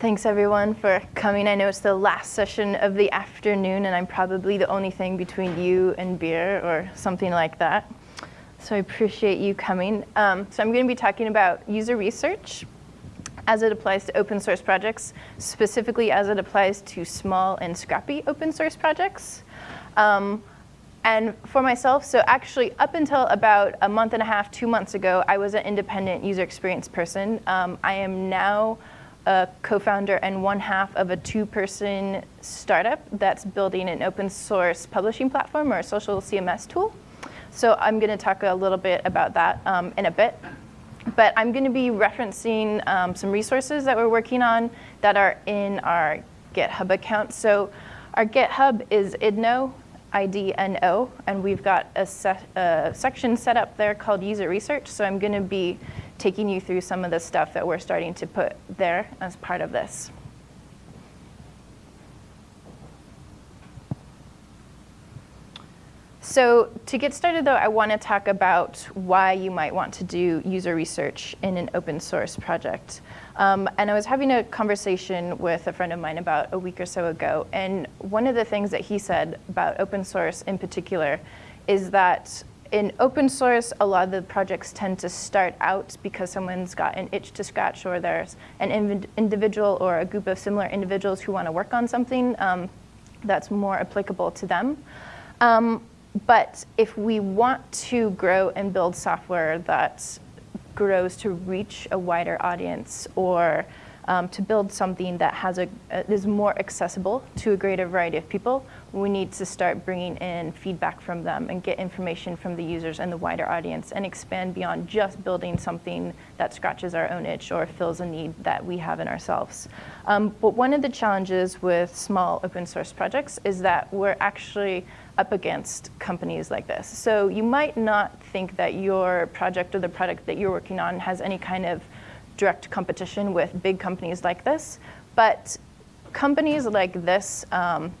Thanks everyone for coming. I know it's the last session of the afternoon and I'm probably the only thing between you and beer or something like that. So I appreciate you coming. Um, so I'm going to be talking about user research as it applies to open source projects, specifically as it applies to small and scrappy open source projects. Um, and for myself, so actually up until about a month and a half, two months ago, I was an independent user experience person. Um, I am now a co-founder and one half of a two-person startup that's building an open source publishing platform or a social CMS tool. So I'm going to talk a little bit about that um, in a bit. But I'm going to be referencing um, some resources that we're working on that are in our GitHub account. So our GitHub is idno, I-D-N-O, and we've got a, a section set up there called user research. So I'm going to be taking you through some of the stuff that we're starting to put there as part of this. So to get started, though, I want to talk about why you might want to do user research in an open source project. Um, and I was having a conversation with a friend of mine about a week or so ago, and one of the things that he said about open source in particular is that in open source, a lot of the projects tend to start out because someone's got an itch to scratch or there's an individual or a group of similar individuals who want to work on something um, that's more applicable to them. Um, but if we want to grow and build software that grows to reach a wider audience or um, to build something that has a, uh, is more accessible to a greater variety of people, we need to start bringing in feedback from them and get information from the users and the wider audience and expand beyond just building something that scratches our own itch or fills a need that we have in ourselves. Um, but one of the challenges with small open source projects is that we're actually up against companies like this. So you might not think that your project or the product that you're working on has any kind of direct competition with big companies like this, but companies like this um,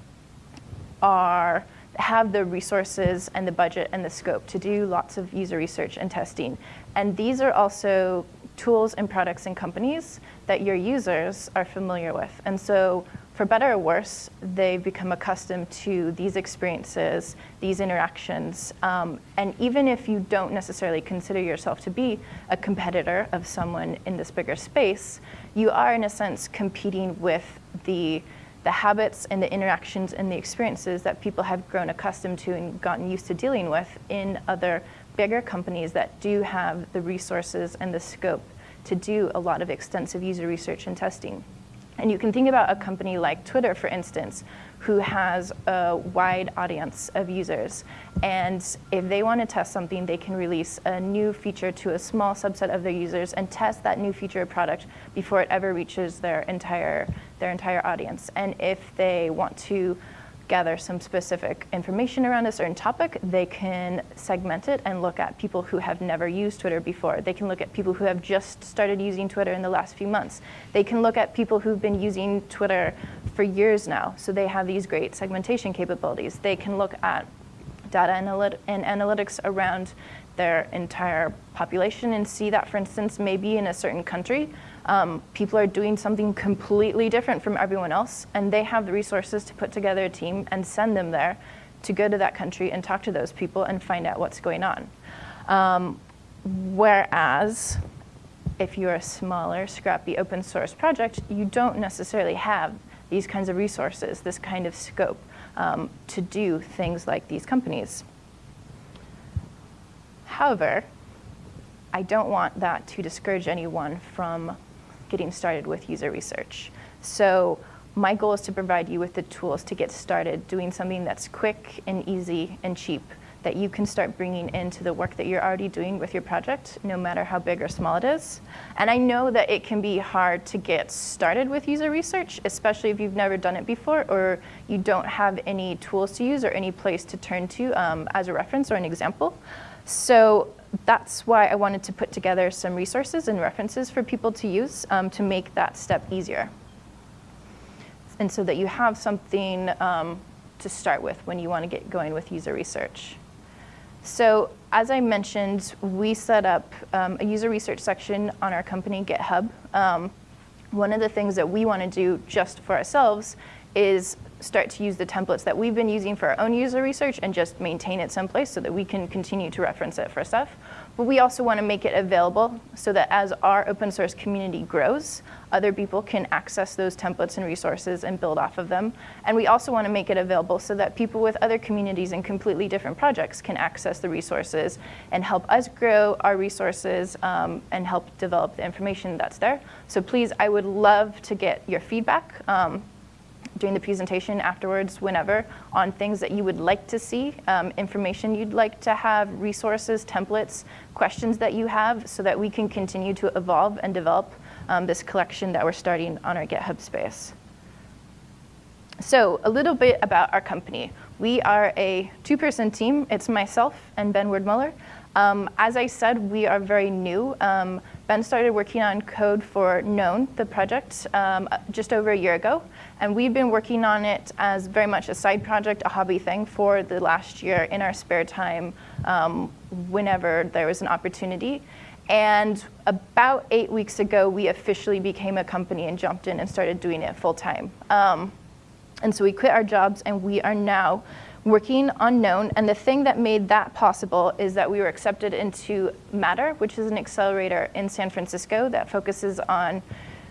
are have the resources and the budget and the scope to do lots of user research and testing. And these are also tools and products and companies that your users are familiar with. And so for better or worse, they've become accustomed to these experiences, these interactions. Um, and even if you don't necessarily consider yourself to be a competitor of someone in this bigger space, you are in a sense competing with the, the habits and the interactions and the experiences that people have grown accustomed to and gotten used to dealing with in other bigger companies that do have the resources and the scope to do a lot of extensive user research and testing. And you can think about a company like Twitter, for instance, who has a wide audience of users. And if they want to test something, they can release a new feature to a small subset of their users and test that new feature or product before it ever reaches their entire, their entire audience. And if they want to gather some specific information around a certain topic, they can segment it and look at people who have never used Twitter before. They can look at people who have just started using Twitter in the last few months. They can look at people who've been using Twitter for years now, so they have these great segmentation capabilities. They can look at data analyt and analytics around their entire population and see that, for instance, maybe in a certain country, um, people are doing something completely different from everyone else, and they have the resources to put together a team and send them there to go to that country and talk to those people and find out what's going on. Um, whereas, if you're a smaller, scrappy open source project, you don't necessarily have these kinds of resources, this kind of scope um, to do things like these companies. However, I don't want that to discourage anyone from getting started with user research. So my goal is to provide you with the tools to get started doing something that's quick and easy and cheap that you can start bringing into the work that you're already doing with your project, no matter how big or small it is. And I know that it can be hard to get started with user research, especially if you've never done it before or you don't have any tools to use or any place to turn to um, as a reference or an example. So that's why I wanted to put together some resources and references for people to use um, to make that step easier. And so that you have something um, to start with when you want to get going with user research. So as I mentioned, we set up um, a user research section on our company GitHub. Um, one of the things that we want to do just for ourselves is start to use the templates that we've been using for our own user research and just maintain it someplace so that we can continue to reference it for stuff. But we also want to make it available so that as our open source community grows, other people can access those templates and resources and build off of them. And we also want to make it available so that people with other communities and completely different projects can access the resources and help us grow our resources um, and help develop the information that's there. So please, I would love to get your feedback. Um, during the presentation afterwards, whenever, on things that you would like to see, um, information you'd like to have, resources, templates, questions that you have, so that we can continue to evolve and develop um, this collection that we're starting on our GitHub space. So a little bit about our company. We are a two-person team. It's myself and Ben Werdmuller. Um, as I said, we are very new. Um, ben started working on code for Known, the project, um, just over a year ago. And we've been working on it as very much a side project, a hobby thing for the last year in our spare time um, whenever there was an opportunity. And about eight weeks ago, we officially became a company and jumped in and started doing it full time. Um, and so we quit our jobs and we are now working on Known. And the thing that made that possible is that we were accepted into Matter, which is an accelerator in San Francisco that focuses on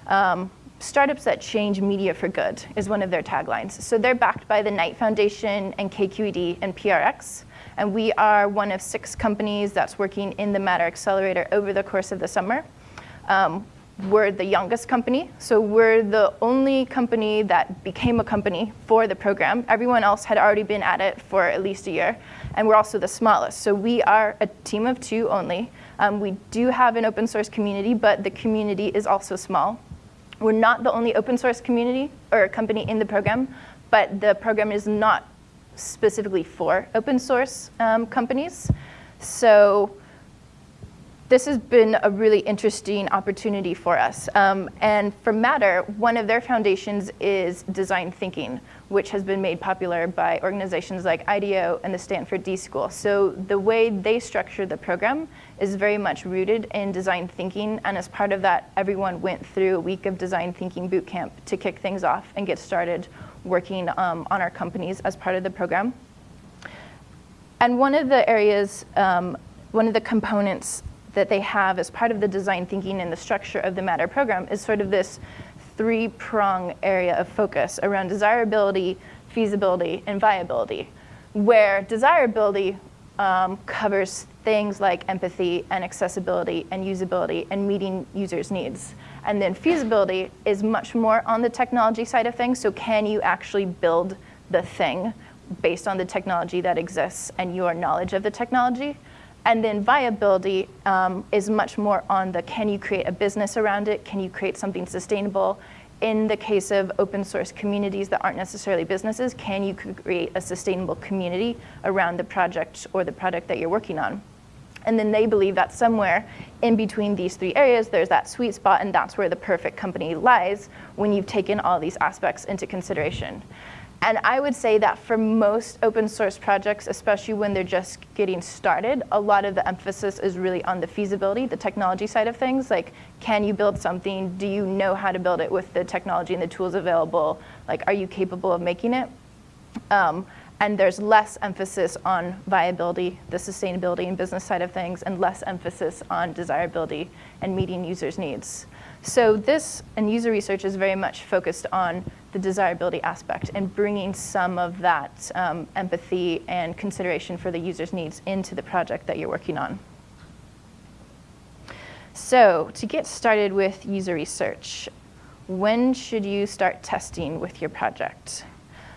um, startups that change media for good is one of their taglines. So they're backed by the Knight Foundation and KQED and PRX. And we are one of six companies that's working in the Matter Accelerator over the course of the summer. Um, we're the youngest company, so we're the only company that became a company for the program. Everyone else had already been at it for at least a year, and we're also the smallest. So we are a team of two only. Um, we do have an open source community, but the community is also small. We're not the only open source community or company in the program, but the program is not specifically for open source um, companies. So this has been a really interesting opportunity for us. Um, and for Matter, one of their foundations is design thinking, which has been made popular by organizations like IDEO and the Stanford D School. So the way they structure the program is very much rooted in design thinking, and as part of that, everyone went through a week of design thinking boot camp to kick things off and get started working um, on our companies as part of the program. And one of the areas, um, one of the components that they have as part of the design thinking and the structure of the Matter program is sort of this three-prong area of focus around desirability, feasibility, and viability, where desirability um, covers things like empathy and accessibility and usability and meeting users' needs. And then feasibility is much more on the technology side of things. So can you actually build the thing based on the technology that exists and your knowledge of the technology? And then viability um, is much more on the can you create a business around it? Can you create something sustainable? In the case of open source communities that aren't necessarily businesses, can you create a sustainable community around the project or the product that you're working on? And then they believe that somewhere in between these three areas, there's that sweet spot, and that's where the perfect company lies when you've taken all these aspects into consideration. And I would say that for most open source projects, especially when they're just getting started, a lot of the emphasis is really on the feasibility, the technology side of things. Like, can you build something? Do you know how to build it with the technology and the tools available? Like, are you capable of making it? Um, and there's less emphasis on viability, the sustainability and business side of things, and less emphasis on desirability and meeting users' needs. So this and user research is very much focused on the desirability aspect and bringing some of that um, empathy and consideration for the user's needs into the project that you're working on. So to get started with user research, when should you start testing with your project?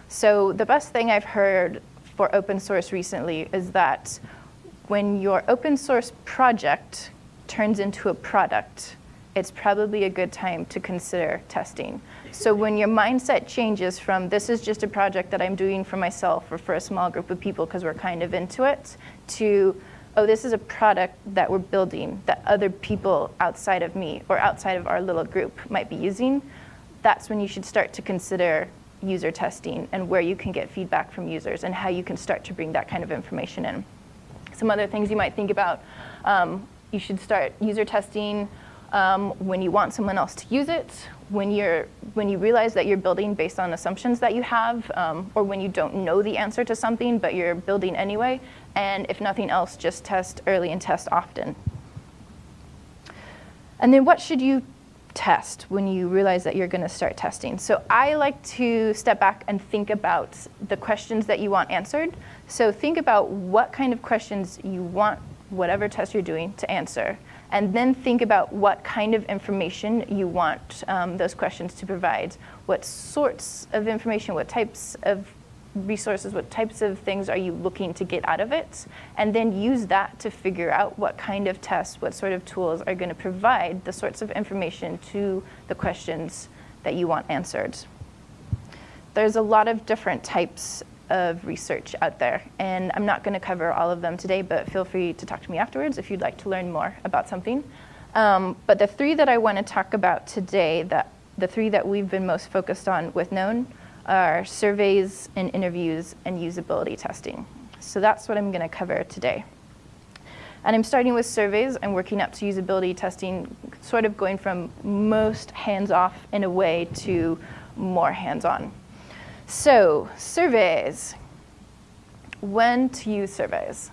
So the best thing I've heard for open source recently is that when your open source project turns into a product, it's probably a good time to consider testing. So when your mindset changes from this is just a project that I'm doing for myself or for a small group of people because we're kind of into it, to oh, this is a product that we're building that other people outside of me or outside of our little group might be using, that's when you should start to consider user testing and where you can get feedback from users and how you can start to bring that kind of information in. Some other things you might think about, um, you should start user testing um, when you want someone else to use it, when, you're, when you realize that you're building based on assumptions that you have, um, or when you don't know the answer to something but you're building anyway, and if nothing else, just test early and test often. And then what should you test when you realize that you're going to start testing. So I like to step back and think about the questions that you want answered. So think about what kind of questions you want whatever test you're doing to answer. And then think about what kind of information you want um, those questions to provide. What sorts of information, what types of resources, what types of things are you looking to get out of it, and then use that to figure out what kind of tests, what sort of tools are going to provide the sorts of information to the questions that you want answered. There's a lot of different types of research out there, and I'm not going to cover all of them today, but feel free to talk to me afterwards if you'd like to learn more about something. Um, but the three that I want to talk about today, that the three that we've been most focused on with Known, are surveys and interviews and usability testing. So that's what I'm going to cover today. And I'm starting with surveys and working up to usability testing, sort of going from most hands-off in a way to more hands-on. So surveys, when to use surveys.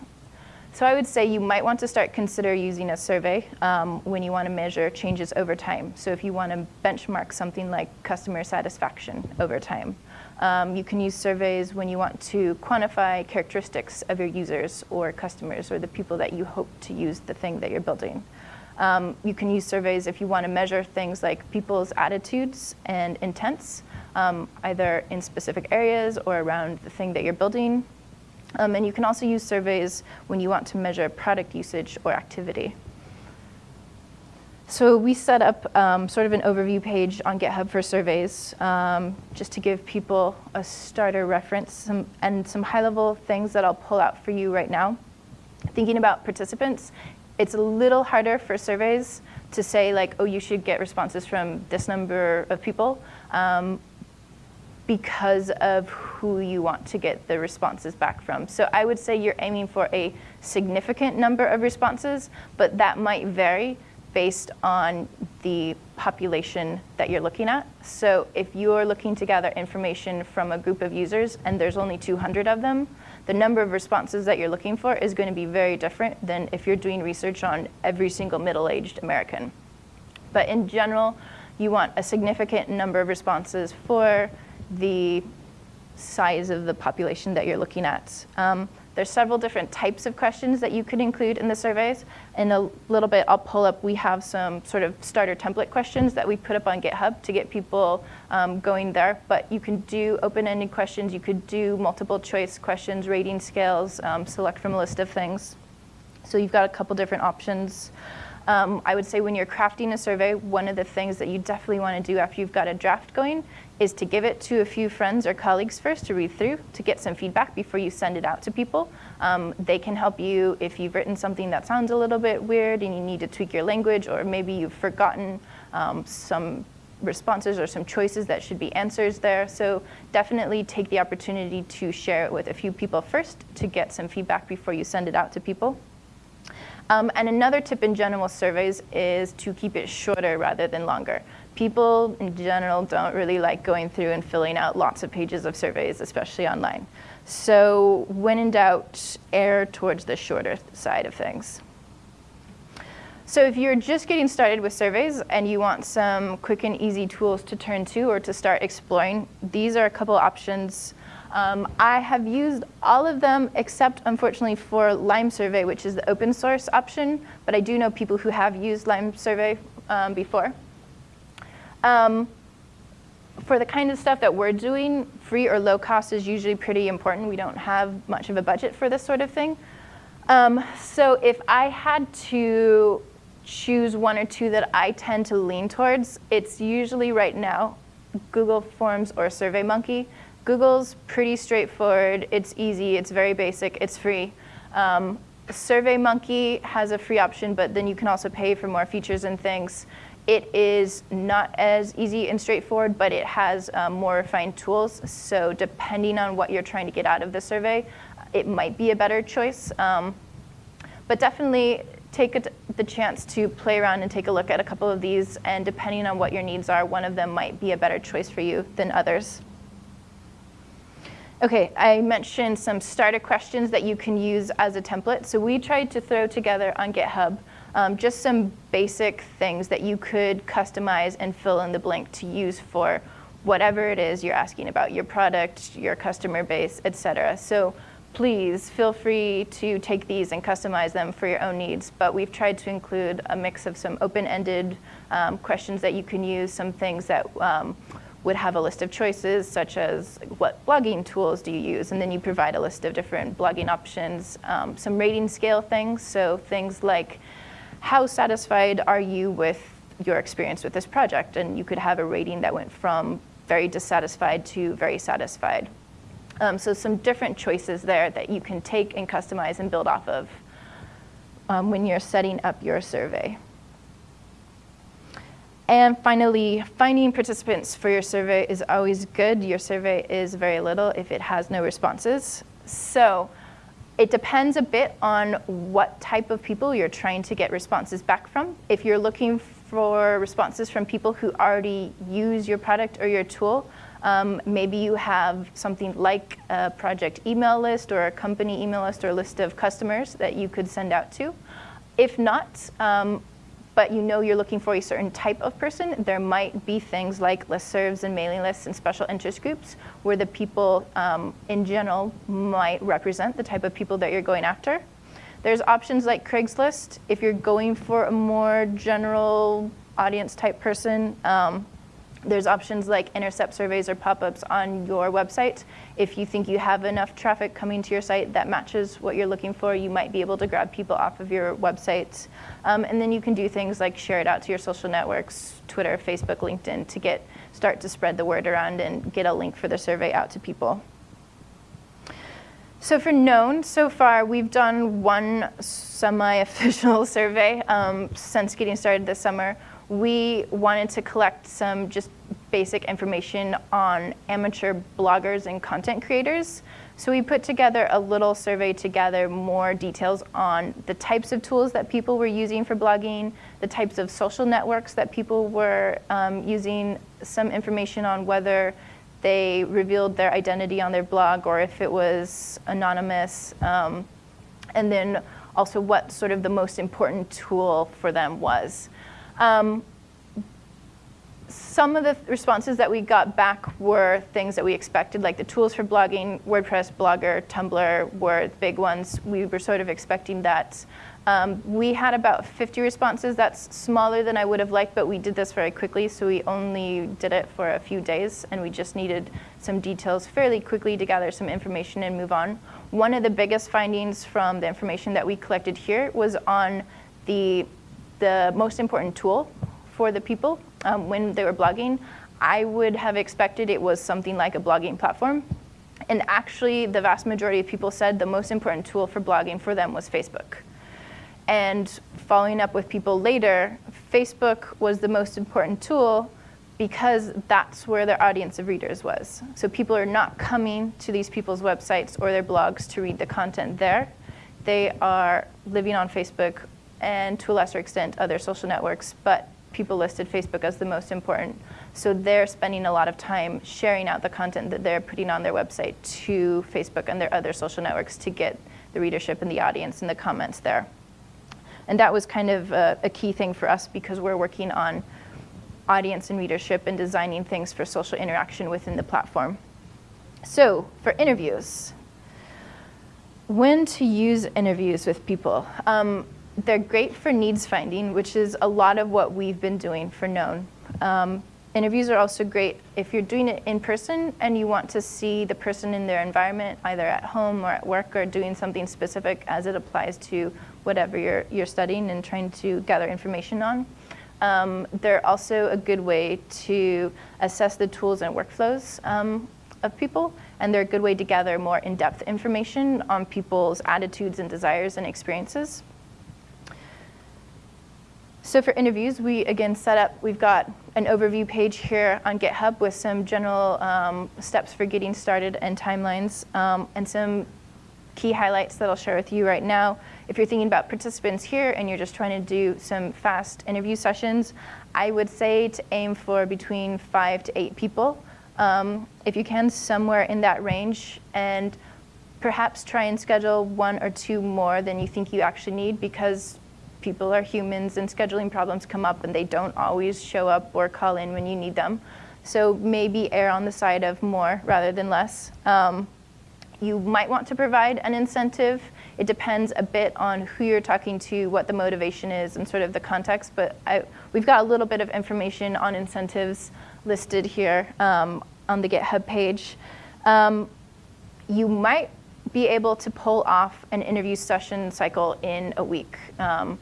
So I would say you might want to start consider using a survey um, when you want to measure changes over time. So if you want to benchmark something like customer satisfaction over time. Um, you can use surveys when you want to quantify characteristics of your users or customers or the people that you hope to use the thing that you're building. Um, you can use surveys if you want to measure things like people's attitudes and intents, um, either in specific areas or around the thing that you're building. Um, and you can also use surveys when you want to measure product usage or activity. So we set up um, sort of an overview page on GitHub for surveys, um, just to give people a starter reference some, and some high-level things that I'll pull out for you right now. Thinking about participants, it's a little harder for surveys to say like, oh, you should get responses from this number of people. Um, because of who you want to get the responses back from. So I would say you're aiming for a significant number of responses, but that might vary based on the population that you're looking at. So if you're looking to gather information from a group of users and there's only 200 of them, the number of responses that you're looking for is going to be very different than if you're doing research on every single middle-aged American. But in general, you want a significant number of responses for the size of the population that you're looking at. Um, there's several different types of questions that you could include in the surveys. In a little bit, I'll pull up, we have some sort of starter template questions that we put up on GitHub to get people um, going there. But you can do open-ended questions, you could do multiple choice questions, rating scales, um, select from a list of things. So you've got a couple different options. Um, I would say when you're crafting a survey, one of the things that you definitely want to do after you've got a draft going is to give it to a few friends or colleagues first to read through to get some feedback before you send it out to people. Um, they can help you if you've written something that sounds a little bit weird and you need to tweak your language or maybe you've forgotten um, some responses or some choices that should be answers there. So definitely take the opportunity to share it with a few people first to get some feedback before you send it out to people. Um, and another tip in general surveys is to keep it shorter rather than longer. People in general don't really like going through and filling out lots of pages of surveys, especially online. So when in doubt, err towards the shorter side of things. So if you're just getting started with surveys and you want some quick and easy tools to turn to or to start exploring, these are a couple options um, I have used all of them except, unfortunately, for Lime Survey, which is the open source option, but I do know people who have used Lime Survey um, before. Um, for the kind of stuff that we're doing, free or low cost is usually pretty important. We don't have much of a budget for this sort of thing. Um, so if I had to choose one or two that I tend to lean towards, it's usually right now Google Forms or SurveyMonkey. Google's pretty straightforward. It's easy. It's very basic. It's free. Um, SurveyMonkey has a free option, but then you can also pay for more features and things. It is not as easy and straightforward, but it has um, more refined tools. So depending on what you're trying to get out of the survey, it might be a better choice. Um, but definitely take a, the chance to play around and take a look at a couple of these, and depending on what your needs are, one of them might be a better choice for you than others. Okay, I mentioned some starter questions that you can use as a template. So we tried to throw together on GitHub um, just some basic things that you could customize and fill in the blank to use for whatever it is you're asking about, your product, your customer base, et cetera. So please feel free to take these and customize them for your own needs. But we've tried to include a mix of some open-ended um, questions that you can use, some things that um, would have a list of choices, such as what blogging tools do you use? And then you provide a list of different blogging options, um, some rating scale things, so things like how satisfied are you with your experience with this project? And you could have a rating that went from very dissatisfied to very satisfied. Um, so some different choices there that you can take and customize and build off of um, when you're setting up your survey. And finally, finding participants for your survey is always good. Your survey is very little if it has no responses. So it depends a bit on what type of people you're trying to get responses back from. If you're looking for responses from people who already use your product or your tool, um, maybe you have something like a project email list or a company email list or a list of customers that you could send out to. If not, um, but you know you're looking for a certain type of person, there might be things like listservs and mailing lists and special interest groups where the people um, in general might represent the type of people that you're going after. There's options like Craigslist if you're going for a more general audience type person. Um, there's options like intercept surveys or pop-ups on your website. If you think you have enough traffic coming to your site that matches what you're looking for, you might be able to grab people off of your website. Um, and then you can do things like share it out to your social networks, Twitter, Facebook, LinkedIn, to get start to spread the word around and get a link for the survey out to people. So for known, so far we've done one semi-official survey um, since getting started this summer we wanted to collect some just basic information on amateur bloggers and content creators. So we put together a little survey to gather more details on the types of tools that people were using for blogging, the types of social networks that people were um, using, some information on whether they revealed their identity on their blog or if it was anonymous, um, and then also what sort of the most important tool for them was. Um, some of the responses that we got back were things that we expected, like the tools for blogging, WordPress, Blogger, Tumblr were big ones. We were sort of expecting that. Um, we had about 50 responses. That's smaller than I would have liked, but we did this very quickly, so we only did it for a few days, and we just needed some details fairly quickly to gather some information and move on. One of the biggest findings from the information that we collected here was on the the most important tool for the people um, when they were blogging. I would have expected it was something like a blogging platform. And actually, the vast majority of people said the most important tool for blogging for them was Facebook. And following up with people later, Facebook was the most important tool because that's where their audience of readers was. So people are not coming to these people's websites or their blogs to read the content there. They are living on Facebook and to a lesser extent other social networks, but people listed Facebook as the most important. So they're spending a lot of time sharing out the content that they're putting on their website to Facebook and their other social networks to get the readership and the audience and the comments there. And that was kind of a, a key thing for us because we're working on audience and readership and designing things for social interaction within the platform. So for interviews, when to use interviews with people. Um, they're great for needs finding, which is a lot of what we've been doing for Known. Um, interviews are also great if you're doing it in person and you want to see the person in their environment, either at home or at work or doing something specific as it applies to whatever you're, you're studying and trying to gather information on. Um, they're also a good way to assess the tools and workflows um, of people, and they're a good way to gather more in-depth information on people's attitudes and desires and experiences. So for interviews, we again set up, we've got an overview page here on GitHub with some general um, steps for getting started and timelines um, and some key highlights that I'll share with you right now. If you're thinking about participants here and you're just trying to do some fast interview sessions, I would say to aim for between five to eight people. Um, if you can, somewhere in that range, and perhaps try and schedule one or two more than you think you actually need because people are humans and scheduling problems come up and they don't always show up or call in when you need them. So maybe err on the side of more rather than less. Um, you might want to provide an incentive. It depends a bit on who you're talking to, what the motivation is, and sort of the context. But I, we've got a little bit of information on incentives listed here um, on the GitHub page. Um, you might be able to pull off an interview session cycle in a week, um,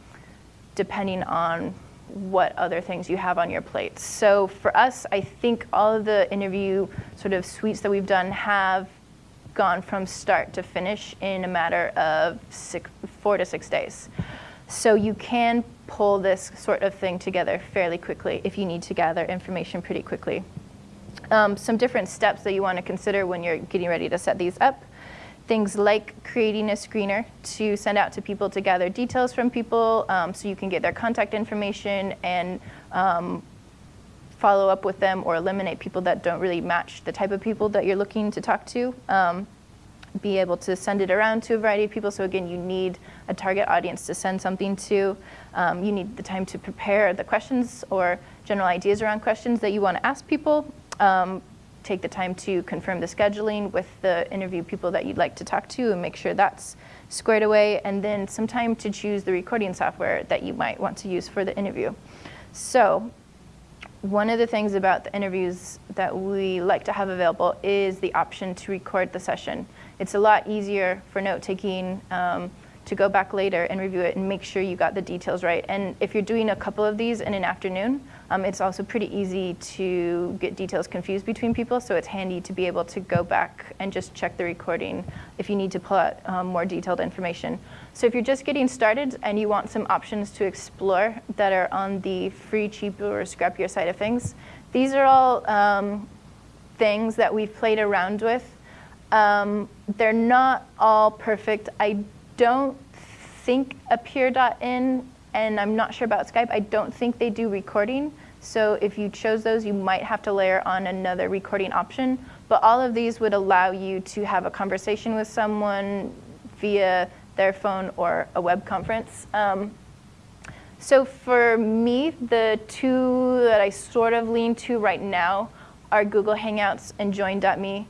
depending on what other things you have on your plate. So for us, I think all of the interview sort of suites that we've done have gone from start to finish in a matter of six, four to six days. So you can pull this sort of thing together fairly quickly if you need to gather information pretty quickly. Um, some different steps that you want to consider when you're getting ready to set these up. Things like creating a screener to send out to people to gather details from people um, so you can get their contact information and um, follow up with them or eliminate people that don't really match the type of people that you're looking to talk to. Um, be able to send it around to a variety of people. So again, you need a target audience to send something to. Um, you need the time to prepare the questions or general ideas around questions that you want to ask people. Um, take the time to confirm the scheduling with the interview people that you'd like to talk to and make sure that's squared away. And then some time to choose the recording software that you might want to use for the interview. So one of the things about the interviews that we like to have available is the option to record the session. It's a lot easier for note taking um, to go back later and review it and make sure you got the details right. And if you're doing a couple of these in an afternoon, um, it's also pretty easy to get details confused between people, so it's handy to be able to go back and just check the recording if you need to pull out um, more detailed information. So if you're just getting started and you want some options to explore that are on the free, cheaper, or scrappier side of things, these are all um, things that we've played around with. Um, they're not all perfect. I don't think Appear.in and I'm not sure about Skype. I don't think they do recording. So if you chose those, you might have to layer on another recording option. But all of these would allow you to have a conversation with someone via their phone or a web conference. Um, so for me, the two that I sort of lean to right now are Google Hangouts and Join.me.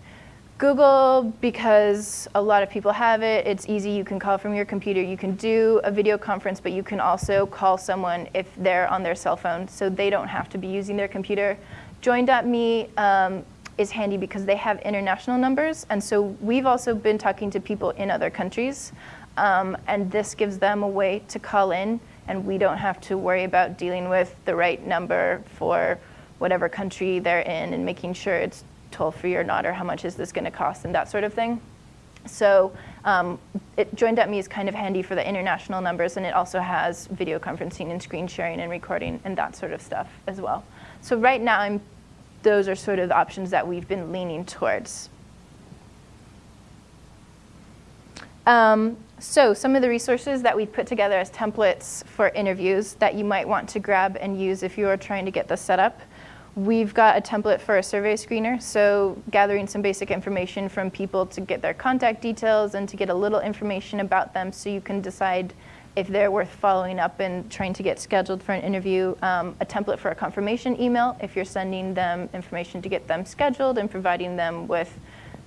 Google, because a lot of people have it, it's easy, you can call from your computer, you can do a video conference, but you can also call someone if they're on their cell phone, so they don't have to be using their computer. Join.me um, is handy because they have international numbers, and so we've also been talking to people in other countries, um, and this gives them a way to call in, and we don't have to worry about dealing with the right number for whatever country they're in and making sure it's toll free or not, or how much is this going to cost, and that sort of thing. So um, it, Join.me is kind of handy for the international numbers, and it also has video conferencing and screen sharing and recording and that sort of stuff as well. So right now, I'm, those are sort of the options that we've been leaning towards. Um, so some of the resources that we've put together as templates for interviews that you might want to grab and use if you are trying to get this set up. We've got a template for a survey screener, so gathering some basic information from people to get their contact details and to get a little information about them so you can decide if they're worth following up and trying to get scheduled for an interview. Um, a template for a confirmation email if you're sending them information to get them scheduled and providing them with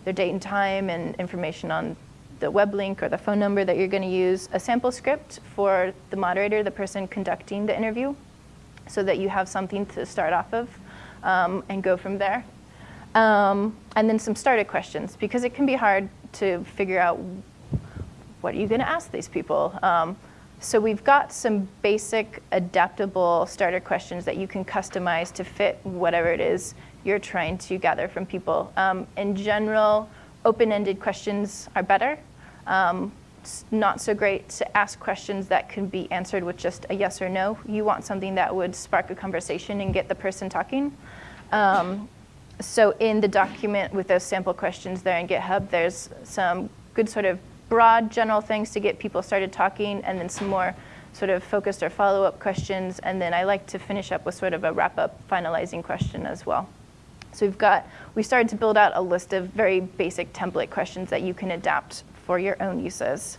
their date and time and information on the web link or the phone number that you're going to use. A sample script for the moderator, the person conducting the interview, so that you have something to start off of um, and go from there. Um, and then some starter questions, because it can be hard to figure out what are you going to ask these people. Um, so we've got some basic adaptable starter questions that you can customize to fit whatever it is you're trying to gather from people. Um, in general, open-ended questions are better. Um, not so great to ask questions that can be answered with just a yes or no. You want something that would spark a conversation and get the person talking. Um, so in the document with those sample questions there in GitHub, there's some good sort of broad general things to get people started talking and then some more sort of focused or follow-up questions. And then I like to finish up with sort of a wrap-up finalizing question as well. So we've got, we started to build out a list of very basic template questions that you can adapt for your own uses.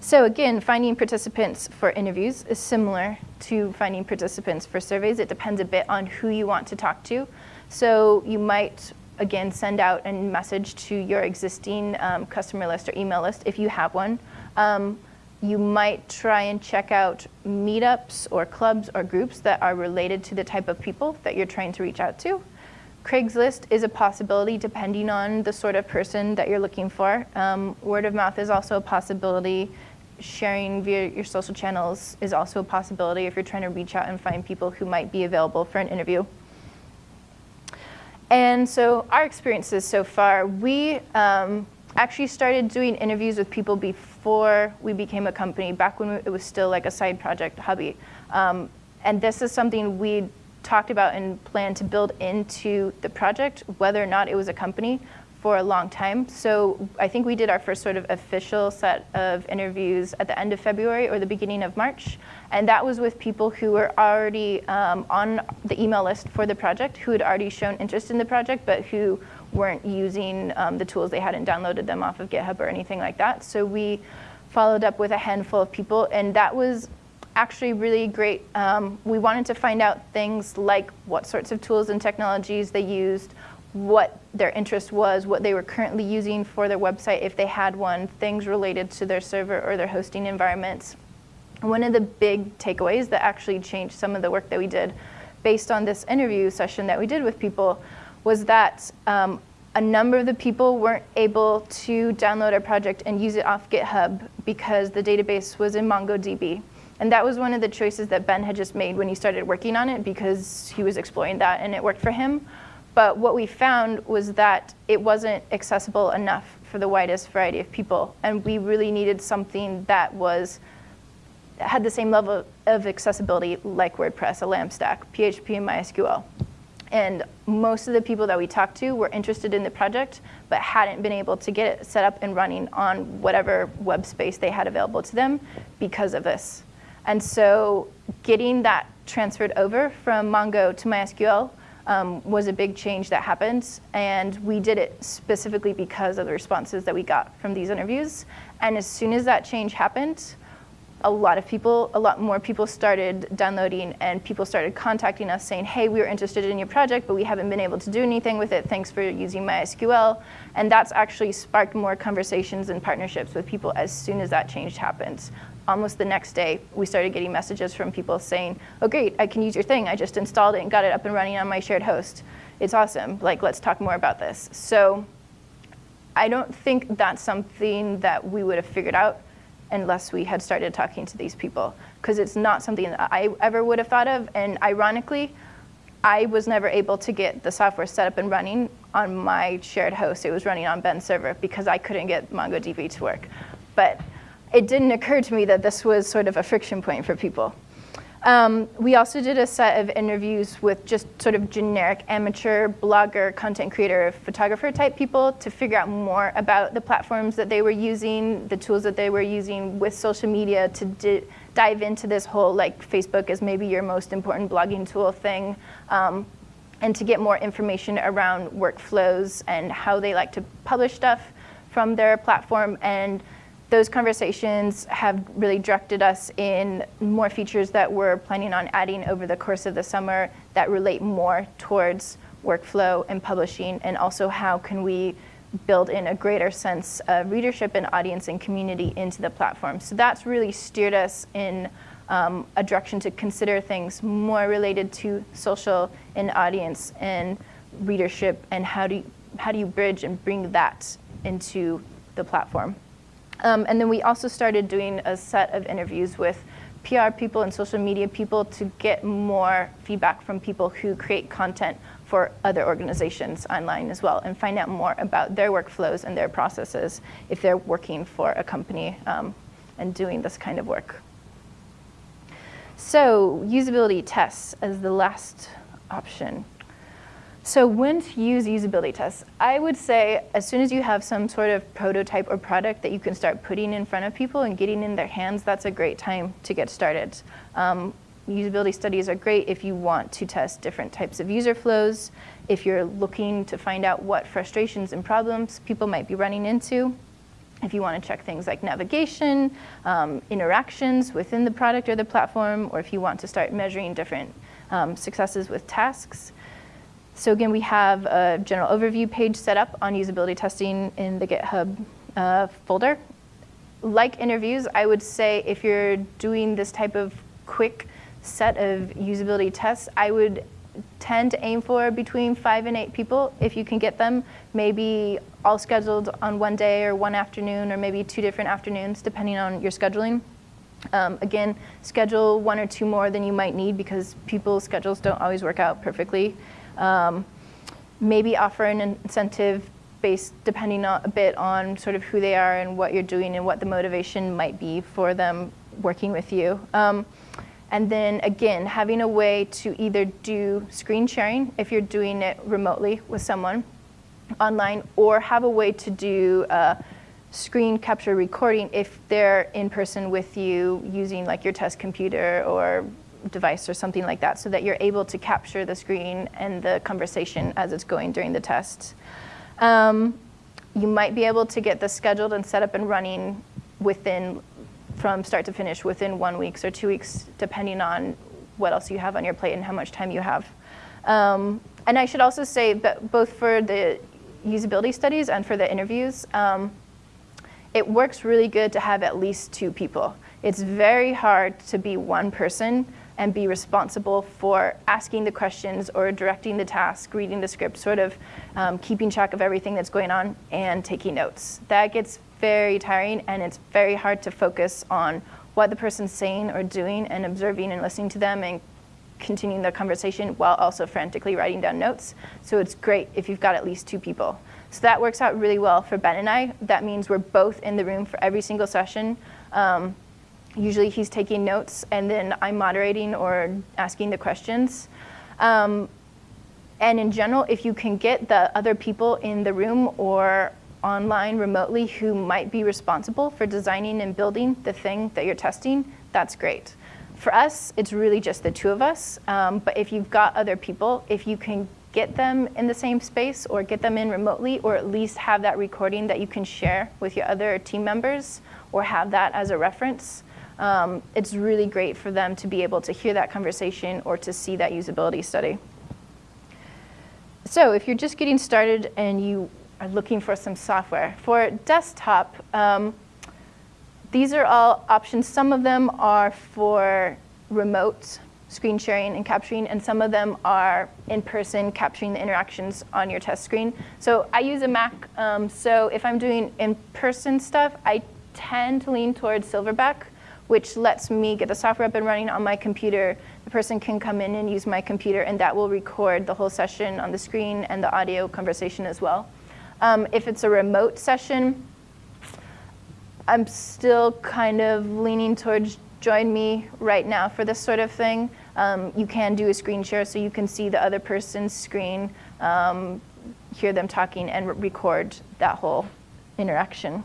So again, finding participants for interviews is similar to finding participants for surveys. It depends a bit on who you want to talk to. So you might, again, send out a message to your existing um, customer list or email list if you have one. Um, you might try and check out meetups or clubs or groups that are related to the type of people that you're trying to reach out to. Craigslist is a possibility depending on the sort of person that you're looking for. Um, word of mouth is also a possibility. Sharing via your social channels is also a possibility if you're trying to reach out and find people who might be available for an interview. And so our experiences so far, we um, actually started doing interviews with people before we became a company, back when it was still like a side project hobby. Um, and this is something we talked about and planned to build into the project, whether or not it was a company, for a long time. So I think we did our first sort of official set of interviews at the end of February or the beginning of March. And that was with people who were already um, on the email list for the project, who had already shown interest in the project, but who weren't using um, the tools. They hadn't downloaded them off of GitHub or anything like that. So we followed up with a handful of people, and that was actually really great. Um, we wanted to find out things like what sorts of tools and technologies they used, what their interest was, what they were currently using for their website if they had one, things related to their server or their hosting environments. One of the big takeaways that actually changed some of the work that we did based on this interview session that we did with people was that um, a number of the people weren't able to download our project and use it off GitHub because the database was in MongoDB. And that was one of the choices that Ben had just made when he started working on it because he was exploring that and it worked for him. But what we found was that it wasn't accessible enough for the widest variety of people. And we really needed something that was had the same level of accessibility like WordPress, a LAMP stack, PHP, and MySQL. And most of the people that we talked to were interested in the project, but hadn't been able to get it set up and running on whatever web space they had available to them because of this. And so getting that transferred over from Mongo to MySQL um, was a big change that happened. And we did it specifically because of the responses that we got from these interviews. And as soon as that change happened, a lot of people, a lot more people started downloading and people started contacting us saying, hey, we were interested in your project, but we haven't been able to do anything with it. Thanks for using MySQL. And that's actually sparked more conversations and partnerships with people as soon as that change happened. Almost the next day, we started getting messages from people saying, oh great, I can use your thing. I just installed it and got it up and running on my shared host. It's awesome, like let's talk more about this. So I don't think that's something that we would have figured out unless we had started talking to these people because it's not something that I ever would have thought of. And ironically, I was never able to get the software set up and running on my shared host. It was running on Ben's server because I couldn't get MongoDB to work. But it didn't occur to me that this was sort of a friction point for people. Um, we also did a set of interviews with just sort of generic amateur blogger, content creator, photographer type people to figure out more about the platforms that they were using, the tools that they were using with social media to dive into this whole like Facebook is maybe your most important blogging tool thing. Um, and to get more information around workflows and how they like to publish stuff from their platform and those conversations have really directed us in more features that we're planning on adding over the course of the summer that relate more towards workflow and publishing, and also how can we build in a greater sense of readership and audience and community into the platform. So that's really steered us in um, a direction to consider things more related to social and audience and readership and how do you, how do you bridge and bring that into the platform. Um, and then we also started doing a set of interviews with PR people and social media people to get more feedback from people who create content for other organizations online as well and find out more about their workflows and their processes if they're working for a company um, and doing this kind of work. So usability tests as the last option. So when to use usability tests? I would say as soon as you have some sort of prototype or product that you can start putting in front of people and getting in their hands, that's a great time to get started. Um, usability studies are great if you want to test different types of user flows, if you're looking to find out what frustrations and problems people might be running into, if you want to check things like navigation, um, interactions within the product or the platform, or if you want to start measuring different um, successes with tasks. So again, we have a general overview page set up on usability testing in the GitHub uh, folder. Like interviews, I would say if you're doing this type of quick set of usability tests, I would tend to aim for between five and eight people if you can get them, maybe all scheduled on one day or one afternoon or maybe two different afternoons depending on your scheduling. Um, again, schedule one or two more than you might need because people's schedules don't always work out perfectly. Um, maybe offer an incentive based depending on, a bit on sort of who they are and what you're doing and what the motivation might be for them working with you. Um, and then again, having a way to either do screen sharing if you're doing it remotely with someone online or have a way to do uh, screen capture recording if they're in person with you using like your test computer or device or something like that so that you're able to capture the screen and the conversation as it's going during the test. Um, you might be able to get this scheduled and set up and running within, from start to finish, within one week or two weeks, depending on what else you have on your plate and how much time you have. Um, and I should also say that both for the usability studies and for the interviews, um, it works really good to have at least two people. It's very hard to be one person and be responsible for asking the questions or directing the task, reading the script, sort of um, keeping track of everything that's going on and taking notes. That gets very tiring and it's very hard to focus on what the person's saying or doing and observing and listening to them and continuing the conversation while also frantically writing down notes. So it's great if you've got at least two people. So that works out really well for Ben and I. That means we're both in the room for every single session. Um, Usually he's taking notes and then I'm moderating or asking the questions. Um, and in general, if you can get the other people in the room or online remotely who might be responsible for designing and building the thing that you're testing, that's great. For us, it's really just the two of us. Um, but if you've got other people, if you can get them in the same space or get them in remotely or at least have that recording that you can share with your other team members or have that as a reference, um, it's really great for them to be able to hear that conversation or to see that usability study. So if you're just getting started and you are looking for some software, for desktop, um, these are all options. Some of them are for remote screen sharing and capturing, and some of them are in-person capturing the interactions on your test screen. So I use a Mac, um, so if I'm doing in-person stuff, I tend to lean towards Silverback which lets me get the software up and running on my computer. The person can come in and use my computer, and that will record the whole session on the screen and the audio conversation as well. Um, if it's a remote session, I'm still kind of leaning towards join.me right now for this sort of thing. Um, you can do a screen share so you can see the other person's screen, um, hear them talking, and record that whole interaction.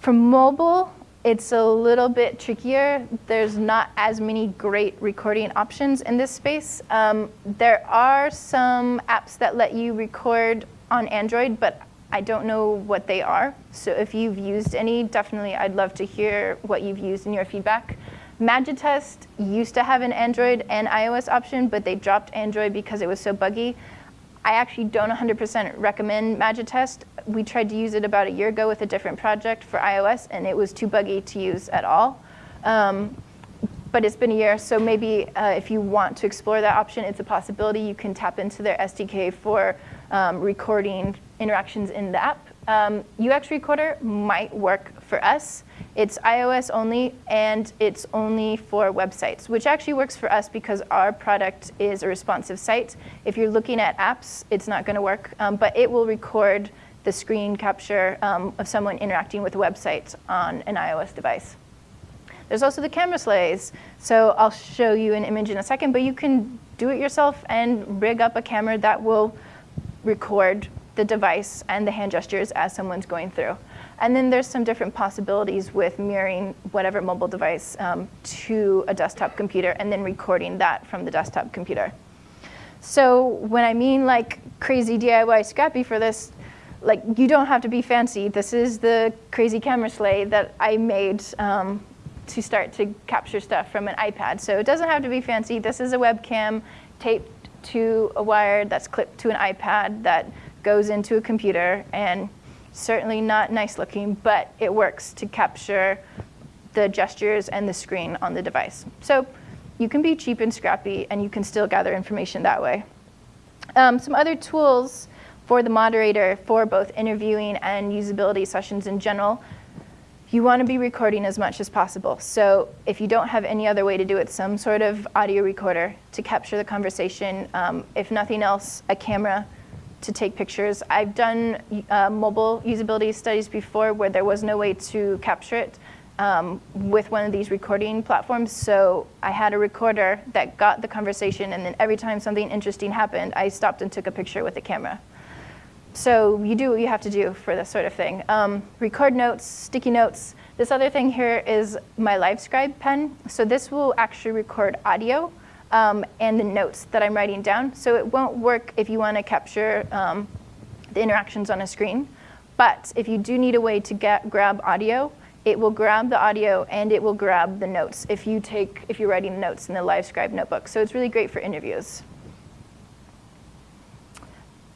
For mobile, it's a little bit trickier. There's not as many great recording options in this space. Um, there are some apps that let you record on Android, but I don't know what they are. So if you've used any, definitely I'd love to hear what you've used in your feedback. Magitest used to have an Android and iOS option, but they dropped Android because it was so buggy. I actually don't 100% recommend Magitest. We tried to use it about a year ago with a different project for iOS, and it was too buggy to use at all. Um, but it's been a year, so maybe uh, if you want to explore that option, it's a possibility. You can tap into their SDK for um, recording interactions in the app. Um, UX Recorder might work for us. It's iOS only, and it's only for websites, which actually works for us because our product is a responsive site. If you're looking at apps, it's not going to work, um, but it will record the screen capture um, of someone interacting with a website on an iOS device. There's also the camera sleighs. So I'll show you an image in a second, but you can do it yourself and rig up a camera that will record the device and the hand gestures as someone's going through. And then there's some different possibilities with mirroring whatever mobile device um, to a desktop computer and then recording that from the desktop computer. So when I mean like crazy DIY Scrappy for this, like you don't have to be fancy. This is the crazy camera sleigh that I made um, to start to capture stuff from an iPad. So it doesn't have to be fancy. This is a webcam taped to a wire that's clipped to an iPad that goes into a computer and certainly not nice looking, but it works to capture the gestures and the screen on the device. So you can be cheap and scrappy and you can still gather information that way. Um, some other tools for the moderator for both interviewing and usability sessions in general, you want to be recording as much as possible. So if you don't have any other way to do it, some sort of audio recorder to capture the conversation. Um, if nothing else, a camera to take pictures. I've done uh, mobile usability studies before where there was no way to capture it um, with one of these recording platforms. So I had a recorder that got the conversation, and then every time something interesting happened, I stopped and took a picture with the camera. So you do what you have to do for this sort of thing. Um, record notes, sticky notes. This other thing here is my LiveScribe pen. So this will actually record audio um, and the notes that I'm writing down. So it won't work if you want to capture um, the interactions on a screen. But if you do need a way to get, grab audio, it will grab the audio and it will grab the notes if you take if you're writing notes in the LiveScribe notebook. So it's really great for interviews.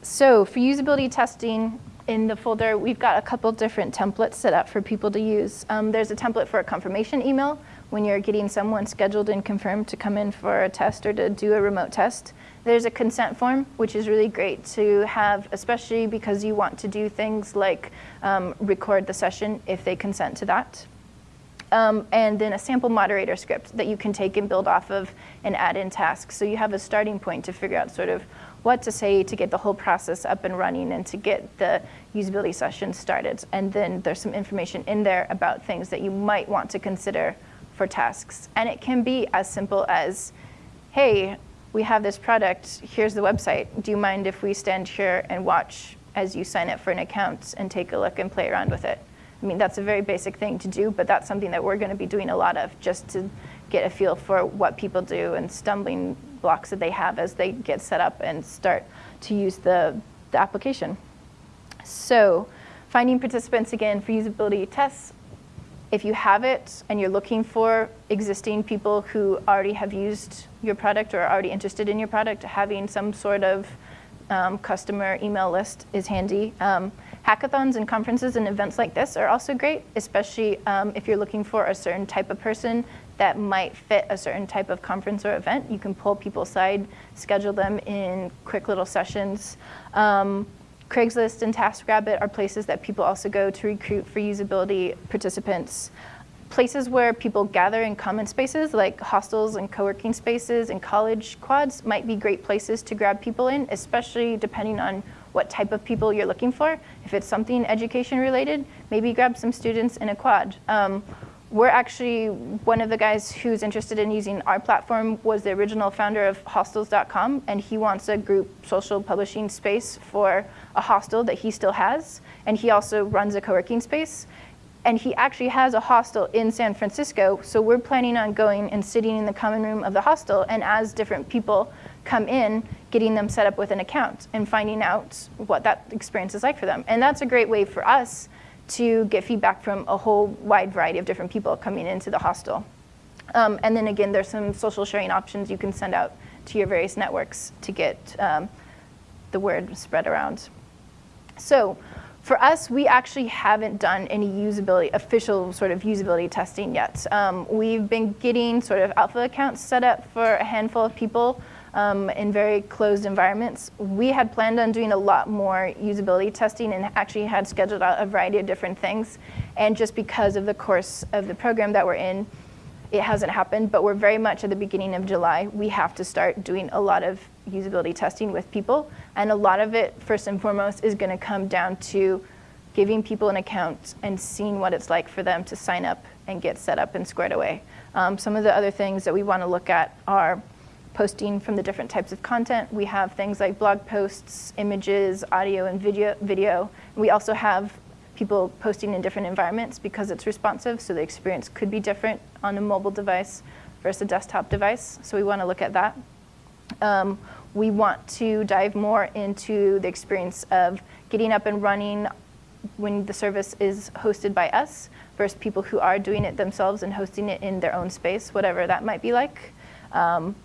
So for usability testing in the folder, we've got a couple different templates set up for people to use. Um, there's a template for a confirmation email when you're getting someone scheduled and confirmed to come in for a test or to do a remote test. There's a consent form, which is really great to have, especially because you want to do things like um, record the session if they consent to that. Um, and then a sample moderator script that you can take and build off of and add in tasks. So you have a starting point to figure out sort of what to say to get the whole process up and running and to get the usability session started. And then there's some information in there about things that you might want to consider for tasks. And it can be as simple as, hey, we have this product, here's the website. Do you mind if we stand here and watch as you sign up for an account and take a look and play around with it? I mean, that's a very basic thing to do, but that's something that we're going to be doing a lot of just to get a feel for what people do and stumbling blocks that they have as they get set up and start to use the, the application. So finding participants again for usability tests if you have it and you're looking for existing people who already have used your product or are already interested in your product, having some sort of um, customer email list is handy. Um, hackathons and conferences and events like this are also great, especially um, if you're looking for a certain type of person that might fit a certain type of conference or event. You can pull people aside, schedule them in quick little sessions. Craigslist and TaskRabbit are places that people also go to recruit for usability participants. Places where people gather in common spaces like hostels and co-working spaces and college quads might be great places to grab people in, especially depending on what type of people you're looking for. If it's something education related, maybe grab some students in a quad. Um, we're actually, one of the guys who's interested in using our platform was the original founder of hostels.com, and he wants a group social publishing space for a hostel that he still has. And he also runs a co-working space. And he actually has a hostel in San Francisco, so we're planning on going and sitting in the common room of the hostel, and as different people come in, getting them set up with an account and finding out what that experience is like for them. And that's a great way for us to get feedback from a whole wide variety of different people coming into the hostel. Um, and then again, there's some social sharing options you can send out to your various networks to get um, the word spread around. So for us, we actually haven't done any usability, official sort of usability testing yet. Um, we've been getting sort of alpha accounts set up for a handful of people um, in very closed environments. We had planned on doing a lot more usability testing and actually had scheduled out a variety of different things. And just because of the course of the program that we're in, it hasn't happened, but we're very much at the beginning of July. We have to start doing a lot of usability testing with people. And a lot of it, first and foremost, is going to come down to giving people an account and seeing what it's like for them to sign up and get set up and squared away. Um, some of the other things that we want to look at are posting from the different types of content. We have things like blog posts, images, audio, and video. video. We also have people posting in different environments because it's responsive, so the experience could be different on a mobile device versus a desktop device. So we want to look at that. Um, we want to dive more into the experience of getting up and running when the service is hosted by us versus people who are doing it themselves and hosting it in their own space, whatever that might be like. Um,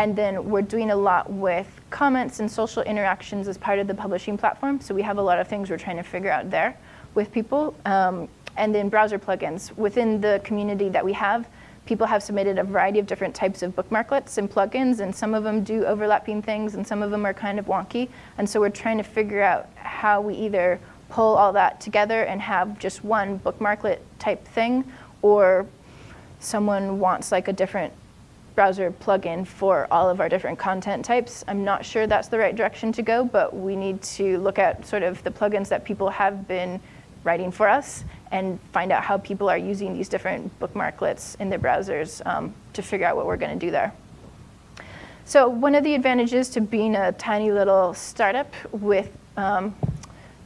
and then we're doing a lot with comments and social interactions as part of the publishing platform. So we have a lot of things we're trying to figure out there with people. Um, and then browser plugins. Within the community that we have, people have submitted a variety of different types of bookmarklets and plugins, and some of them do overlapping things, and some of them are kind of wonky. And so we're trying to figure out how we either pull all that together and have just one bookmarklet type thing, or someone wants like a different browser plugin for all of our different content types. I'm not sure that's the right direction to go, but we need to look at sort of the plugins that people have been writing for us and find out how people are using these different bookmarklets in their browsers um, to figure out what we're going to do there. So one of the advantages to being a tiny little startup with um,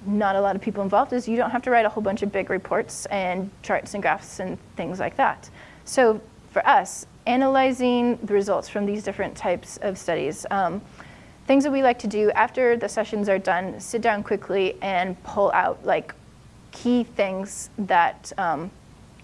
not a lot of people involved is you don't have to write a whole bunch of big reports and charts and graphs and things like that. So for us, analyzing the results from these different types of studies, um, things that we like to do after the sessions are done, sit down quickly and pull out like key things that um,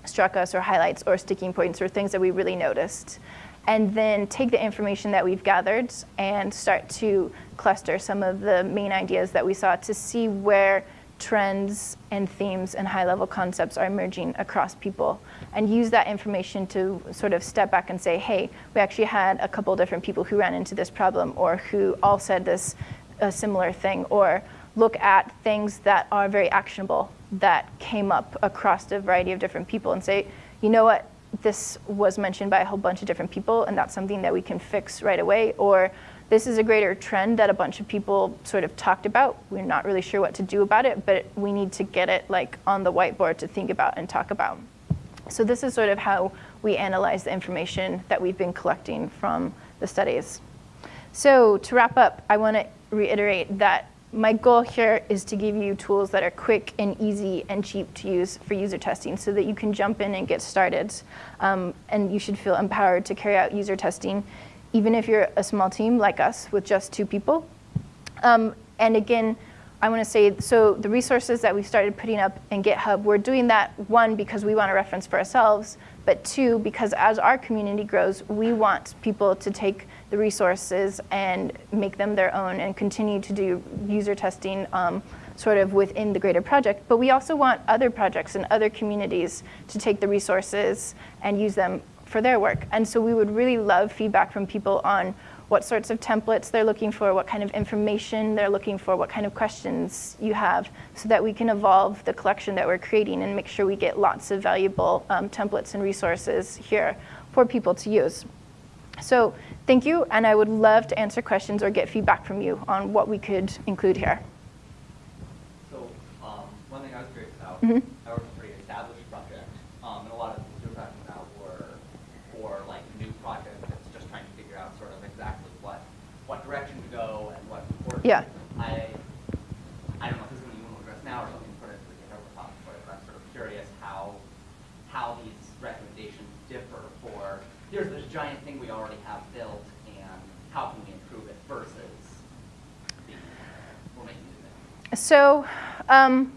struck us or highlights or sticking points or things that we really noticed. And then take the information that we've gathered and start to cluster some of the main ideas that we saw to see where trends and themes and high-level concepts are emerging across people and use that information to sort of step back and say, hey, we actually had a couple different people who ran into this problem or who all said this a similar thing or look at things that are very actionable that came up across a variety of different people and say, you know what, this was mentioned by a whole bunch of different people and that's something that we can fix right away or this is a greater trend that a bunch of people sort of talked about. We're not really sure what to do about it, but we need to get it like on the whiteboard to think about and talk about. So this is sort of how we analyze the information that we've been collecting from the studies. So to wrap up, I want to reiterate that my goal here is to give you tools that are quick and easy and cheap to use for user testing so that you can jump in and get started. Um, and you should feel empowered to carry out user testing, even if you're a small team like us with just two people. Um, and again, I want to say, so the resources that we've started putting up in GitHub, we're doing that, one, because we want to reference for ourselves, but two, because as our community grows, we want people to take the resources and make them their own and continue to do user testing um, sort of within the greater project. But we also want other projects and other communities to take the resources and use them for their work. And so we would really love feedback from people on what sorts of templates they're looking for, what kind of information they're looking for, what kind of questions you have, so that we can evolve the collection that we're creating and make sure we get lots of valuable um, templates and resources here for people to use. So thank you, and I would love to answer questions or get feedback from you on what we could include here. So um, one thing I was curious about, mm -hmm. Yeah. I, I don't know if this is something you want to address now or something put into the GitHub repository, but I'm sort of curious how, how these recommendations differ for, here's this giant thing we already have built, and how can we improve it versus we're making new So, um,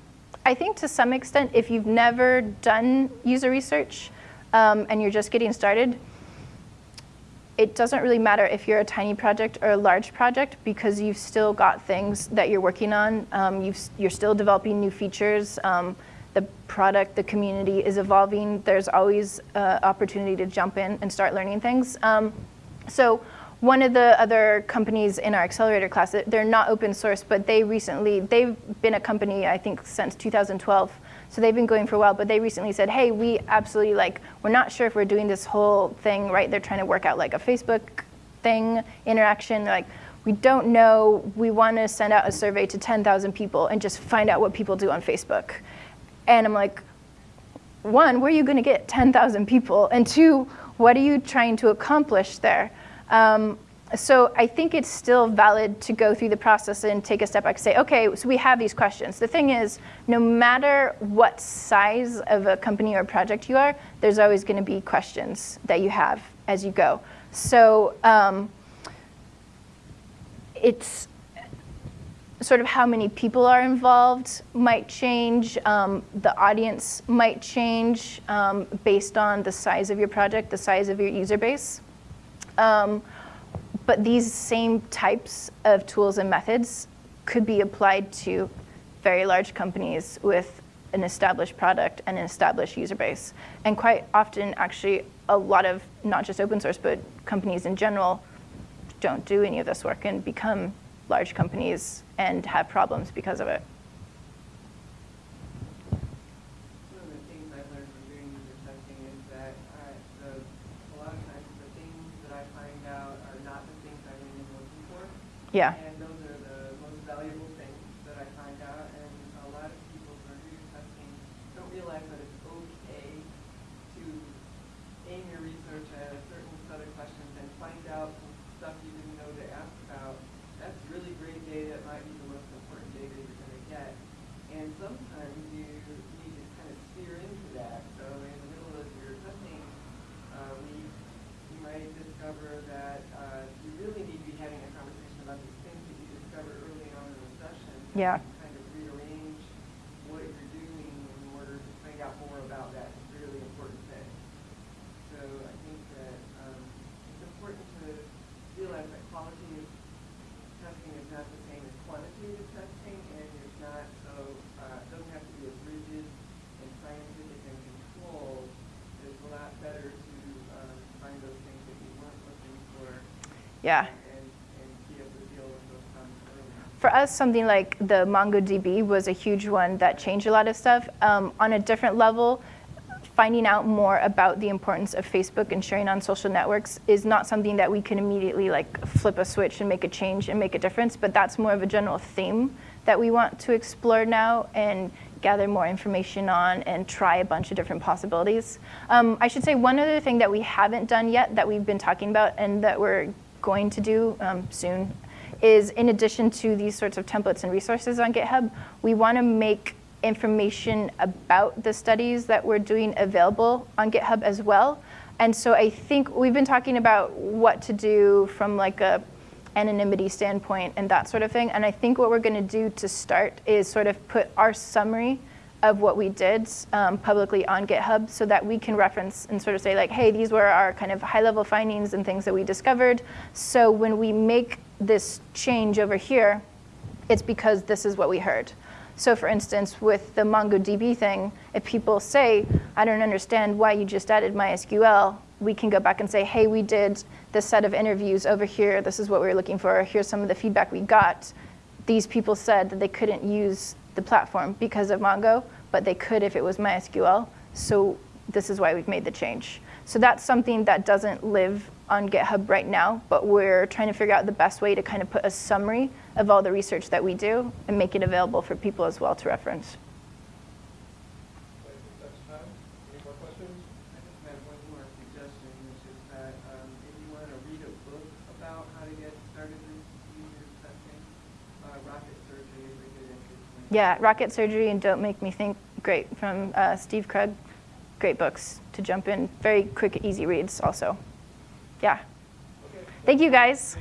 I think to some extent, if you've never done user research um, and you're just getting started, it doesn't really matter if you're a tiny project or a large project because you've still got things that you're working on. Um, you are still developing new features. Um, the product, the community is evolving. There's always uh, opportunity to jump in and start learning things. Um, so one of the other companies in our accelerator class, they're not open source, but they recently, they've been a company, I think, since 2012. So they've been going for a while, but they recently said, hey, we absolutely like, we're not sure if we're doing this whole thing right. They're trying to work out like a Facebook thing, interaction. They're like, we don't know, we want to send out a survey to 10,000 people and just find out what people do on Facebook. And I'm like, one, where are you going to get 10,000 people? And two, what are you trying to accomplish there? Um, so I think it's still valid to go through the process and take a step back and say, okay, so we have these questions. The thing is, no matter what size of a company or project you are, there's always going to be questions that you have as you go. So um, it's sort of how many people are involved might change. Um, the audience might change um, based on the size of your project, the size of your user base. But these same types of tools and methods could be applied to very large companies with an established product and an established user base. And quite often, actually, a lot of not just open source, but companies in general don't do any of this work and become large companies and have problems because of it. One of the things I've learned from doing user testing is that I, the, a lot of times the things that I find out are not the things I went in looking for. Yeah. And those are the most valuable things that I find out. And a lot of people who are user testing don't realize that it's okay to aim your research at a certain set of questions and find out stuff you didn't know to ask about. That's really great data. It might be the most important data you're going to get. And sometimes you need to kind of steer into that. So in the middle of your testing uh, week, you might discover that uh, you really need to be having a conversation about these things that you discovered early on in the session. Yeah. Kind of rearrange what you're doing in order to find out more about that really important thing. So I think that um, it's important to realize that quality of testing is not the same as quantitative testing, and it's not so, uh, it doesn't have to be as rigid and scientific and controlled. It's a lot better to um, find those things that you weren't looking for Yeah. and, and be able to deal with those problems early. For us, something like the MongoDB was a huge one that changed a lot of stuff. Um, on a different level, finding out more about the importance of Facebook and sharing on social networks is not something that we can immediately like flip a switch and make a change and make a difference, but that's more of a general theme that we want to explore now and gather more information on and try a bunch of different possibilities. Um, I should say one other thing that we haven't done yet that we've been talking about and that we're going to do um, soon is in addition to these sorts of templates and resources on GitHub, we want to make information about the studies that we're doing available on GitHub as well. And so I think we've been talking about what to do from like a anonymity standpoint and that sort of thing. And I think what we're going to do to start is sort of put our summary of what we did um, publicly on GitHub so that we can reference and sort of say like, hey, these were our kind of high level findings and things that we discovered. So when we make this change over here, it's because this is what we heard. So for instance, with the MongoDB thing, if people say, I don't understand why you just added MySQL, we can go back and say, hey, we did this set of interviews over here. This is what we were looking for. Here's some of the feedback we got. These people said that they couldn't use the platform because of Mongo, but they could if it was MySQL. So this is why we've made the change. So that's something that doesn't live on GitHub right now, but we're trying to figure out the best way to kind of put a summary of all the research that we do and make it available for people as well to reference. I think that's time. Any more questions? I just have one more suggestion, which is that um, if you want to read a book about how to get started with user testing, uh, Surgery is a good entry point. Yeah, Rocket Surgery and Don't Make Me Think, great, from uh, Steve Krug. Great books to jump in. Very quick, easy reads also yeah. Okay. Thank you guys.